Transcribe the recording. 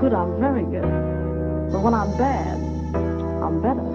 good, I'm very good. But when I'm bad, I'm better.